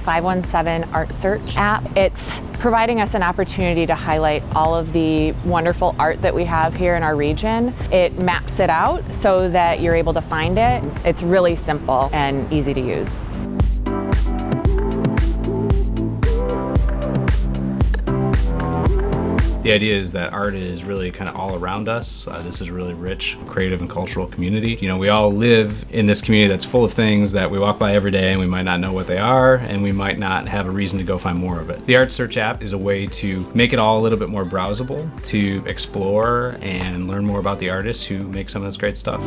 517 Art Search app. It's providing us an opportunity to highlight all of the wonderful art that we have here in our region. It maps it out so that you're able to find it. It's really simple and easy to use. The idea is that art is really kind of all around us. Uh, this is a really rich, creative, and cultural community. You know, we all live in this community that's full of things that we walk by every day and we might not know what they are and we might not have a reason to go find more of it. The Art Search app is a way to make it all a little bit more browsable, to explore and learn more about the artists who make some of this great stuff.